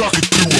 cock it through